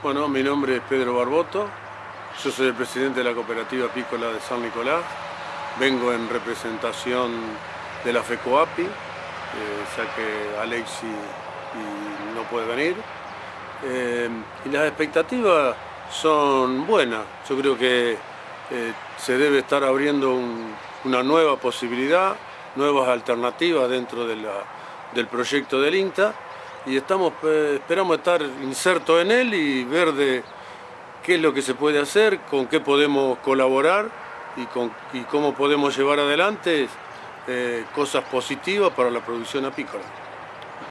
Bueno, mi nombre es Pedro Barboto, yo soy el presidente de la cooperativa apícola de San Nicolás, vengo en representación de la FECOAPI, eh, ya que Alexi no puede venir. Eh, y las expectativas son buenas, yo creo que eh, se debe estar abriendo una nueva posibilidad, nuevas alternativas dentro del proyecto del INTA y estamos, eh, esperamos estar insertos en él y ver de qué es lo que se puede hacer, con qué podemos colaborar y, con, cómo podemos llevar adelante eh, cosas positivas para la producción apícola.